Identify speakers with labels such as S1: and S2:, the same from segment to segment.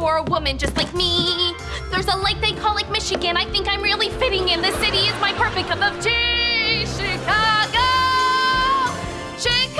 S1: for a woman just like me. There's a lake they call Lake Michigan. I think I'm really fitting in. The city is my perfect cup of tea. Chicago! Chicago!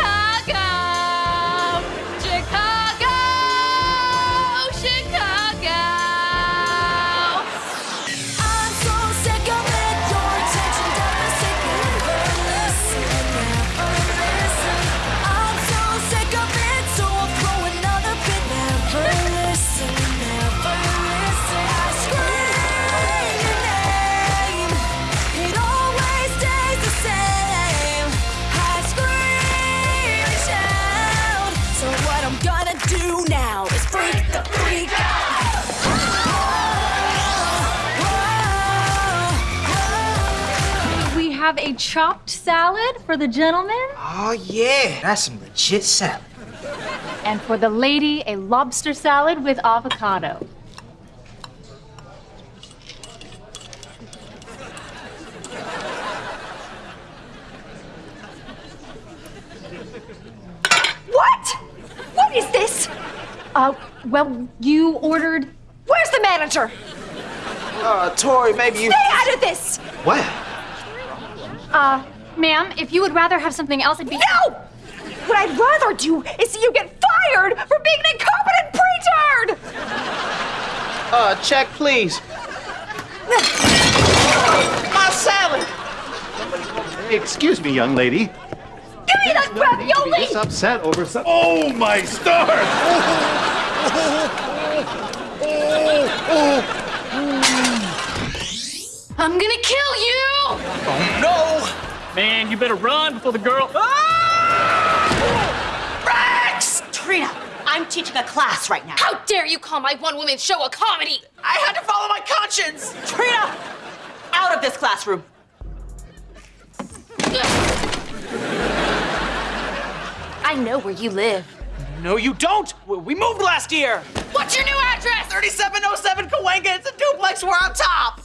S2: Have a chopped salad for the gentleman,
S3: Oh, yeah. That's some legit salad.
S2: and for the lady, a lobster salad with avocado.
S4: What? What is this?
S2: Uh, well, you ordered.
S4: Where's the manager?
S3: Uh, Tori, maybe you.
S4: Stay out of this!
S3: What?
S2: Uh, ma'am, if you would rather have something else, it'd be.
S4: No! What I'd rather do is see you get fired for being an incompetent pretard!
S3: Uh, check, please. My salad!
S5: Excuse me, young lady.
S4: Give me that
S5: No need to be
S4: ravioli!
S5: this upset over some. Oh my stars!
S1: I'm gonna kill you!
S3: No!
S6: Man, you better run before the girl. Ah!
S3: Rex!
S7: Trina, I'm teaching a class right now.
S1: How dare you call my one woman show a comedy?
S3: I had to follow my conscience!
S7: Trina, out of this classroom.
S1: I know where you live.
S3: No, you don't! We moved last year!
S1: What's your new address?
S3: 3707 Cahuenga. It's a duplex. We're on top!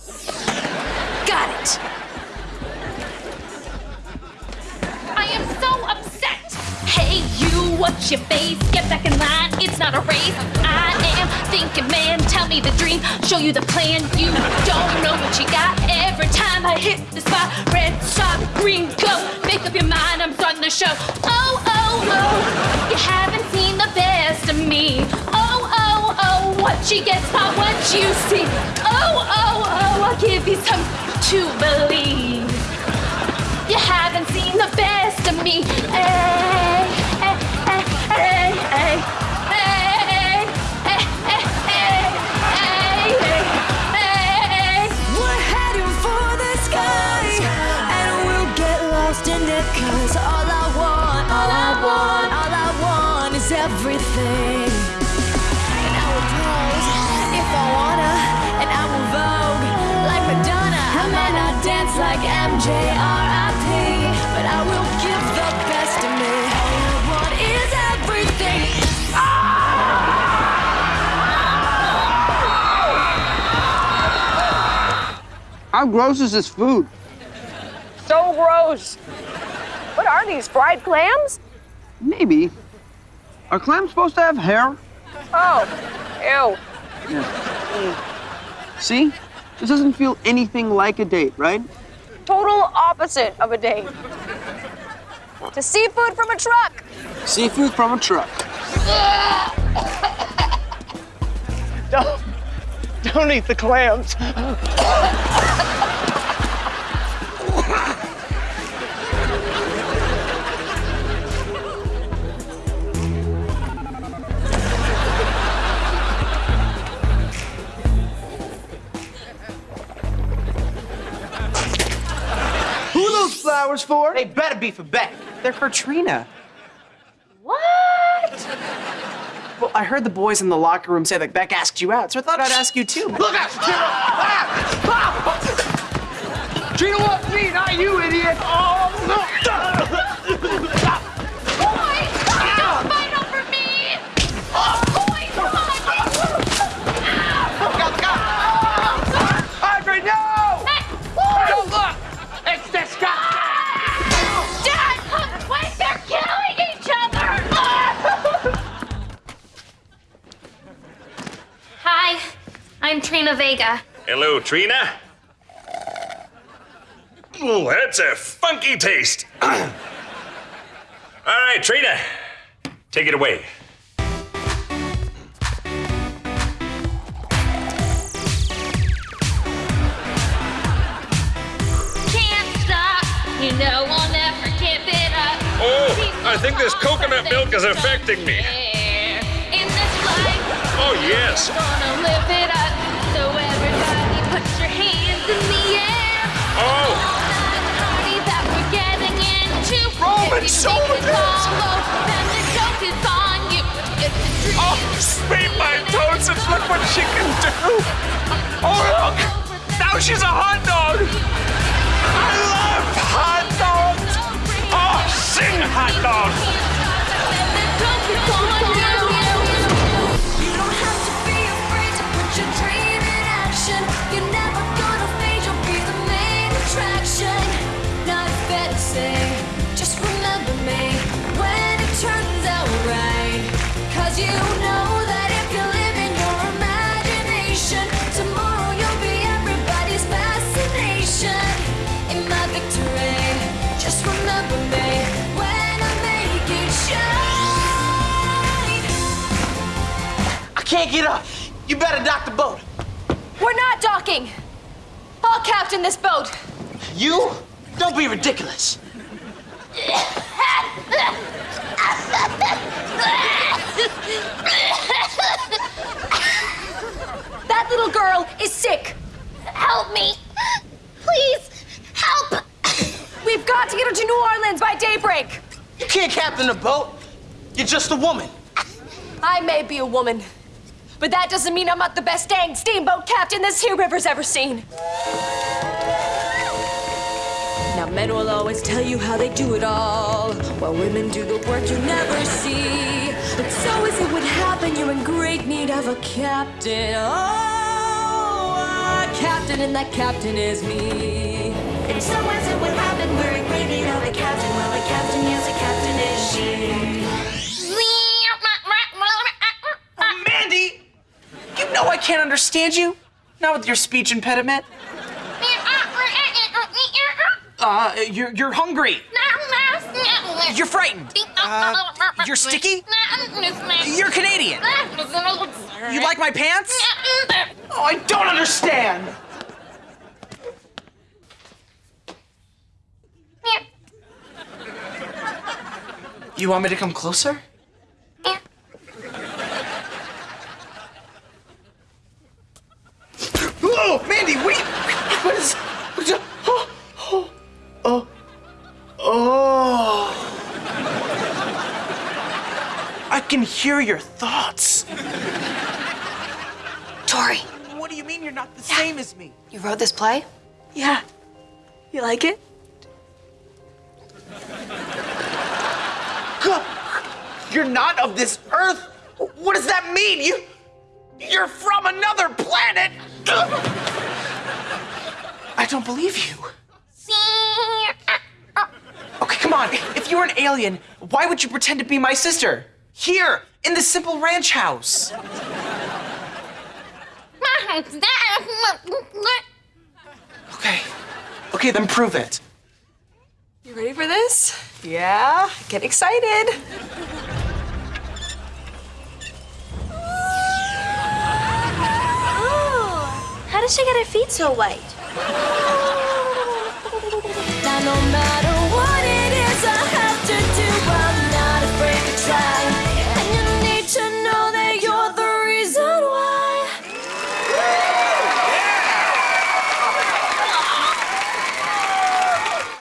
S1: Got it. I am so upset. Hey, you, what's your face? Get back in line. It's not a race. I am thinking, man. Tell me the dream. Show you the plan. You don't know what you got. Every time I hit the spot, red stop, green go. Make up your mind. I'm starting the show. Oh, oh, oh. You haven't seen the best of me. Oh, oh, oh. What you get's not what you see. Oh, oh, oh. I'll give you some to believe. me.
S8: We're heading for the sky, and we'll get lost in it, cause all I want, all I want, all I want is everything. And I will pose if I wanna, and I will vogue like Madonna. I not dance like MJR. I will
S9: How gross is this food?
S4: So gross. What are these, fried clams?
S9: Maybe. Are clams supposed to have hair?
S4: Oh, ew.
S9: See? This doesn't feel anything like a date, right?
S4: Total opposite of a date. To seafood from a truck.
S9: Seafood from a truck.
S3: Don't, don't eat the clams. Who those flowers for? They better be for Beck.
S10: They're for Trina.
S4: What?
S10: Well, I heard the boys in the locker room say that Beck asked you out, so I thought I'd ask you too.
S5: Look out, Trina! Ah! Trina wants me, not you, idiot! Oh, no!
S11: Trina Vega.
S8: Hello, Trina. Ooh, that's a funky taste. All right, Trina, take it away.
S11: Can't stop. You know I'll never give it up.
S8: Oh, I think this coconut milk is affecting me.
S11: In this life,
S8: Oh, yes. She can do. Oh, look, now she's a hot dog. I love hot dogs. Oh, sing hot dog.
S10: Can't get up. You better dock the boat.
S1: We're not docking. I'll captain this boat.
S10: You? Don't be ridiculous.
S1: That little girl is sick.
S11: Help me. Please, help.
S1: We've got to get her to New Orleans by daybreak.
S10: You can't captain a boat. You're just a woman.
S1: I may be a woman, but that doesn't mean I'm not the best dang steamboat captain this here river's ever seen. Now, men will always tell you how they do it all, while women do the work you never see. But so as it would happen, you're in great need of a captain. Oh, a captain, and that captain is me.
S12: And so as it would happen, we're in great need of a captain. Well, a captain, yes, a captain is she.
S10: Can't understand you. Not with your speech impediment. Uh, you're, you're hungry. You're frightened. Uh, you're sticky? You're Canadian. You like my pants? Oh, I don't understand. You want me to come closer? I can hear your thoughts.
S1: Tori,
S10: What do you mean you're not the same as me?
S1: you wrote this play?
S10: Yeah.
S1: You like it?
S10: You're not of this earth. What does that mean? You, you're from another planet. I don't believe you. Okay, come on. If you were an alien, why would you pretend to be my sister? Here, in the simple ranch house. Okay. Okay, then prove it.
S1: You ready for this? Yeah, get excited.
S12: How does she get her feet so white?
S1: Now, no matter